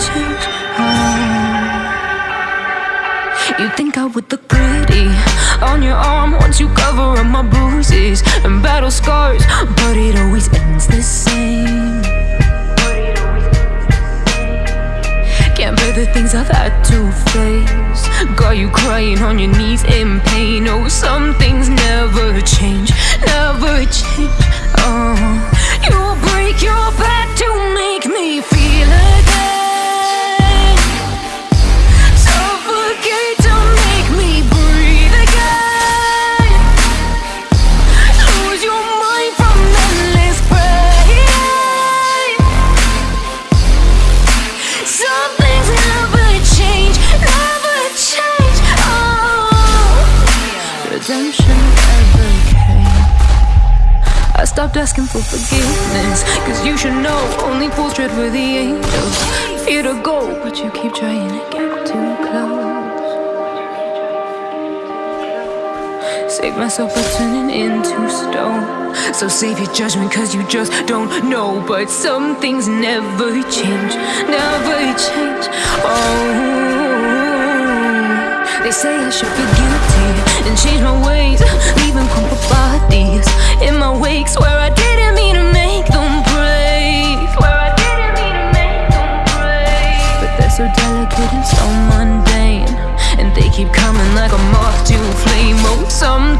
change. Oh. You think I would look pretty on your arm once you cover up my bruises and battle scars, but it always ends the same. Can't bear the things I've had to face. Got you crying on your knees in pain. Redemption never came. I stopped asking for forgiveness, cause you should know only fools tread where the angels fear to go, but you keep trying to get too close. Save myself by turning into stone. So save your judgment, cause you just don't know. But some things never change, never change. Oh, they say I should guilty and change my ways, leaving crumpled bodies in my wake. Swear I didn't mean to make them break. Swear I didn't mean to make them break. But they're so delicate and so mundane. And they keep coming like a moth to a flame. Oh, some